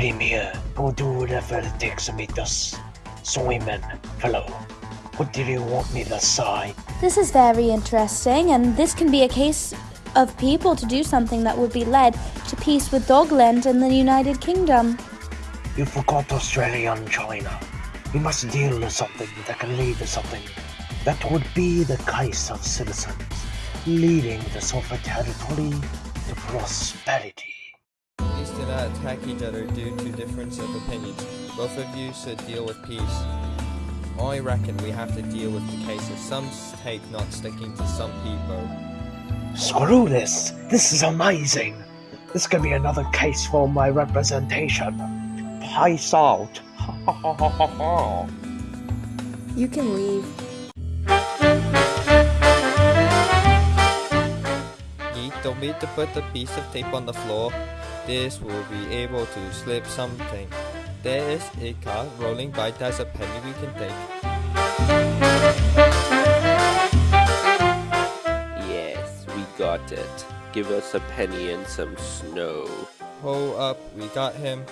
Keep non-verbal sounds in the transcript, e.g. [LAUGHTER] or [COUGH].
I will do whatever it takes to meet us. Simon, fellow, what did you want me to say? This is very interesting, and this can be a case of people to do something that would be led to peace with Dogland and the United Kingdom. You forgot Australia and China. We must deal with something that can lead to something. That would be the case of citizens, leading the sovereign territory to prosperity. Please do not attack each other due to difference of opinions. Both of you should deal with peace. I reckon we have to deal with the case of some state not sticking to some people. Screw this! This is amazing! This could be another case for my representation. Peace out! [LAUGHS] You can leave. You don't need to put a piece of tape on the floor. This will be able to slip something. There is a car rolling by. There's a penny we can take. Yes, we got it. Give us a penny and some snow. Hold up, we got him.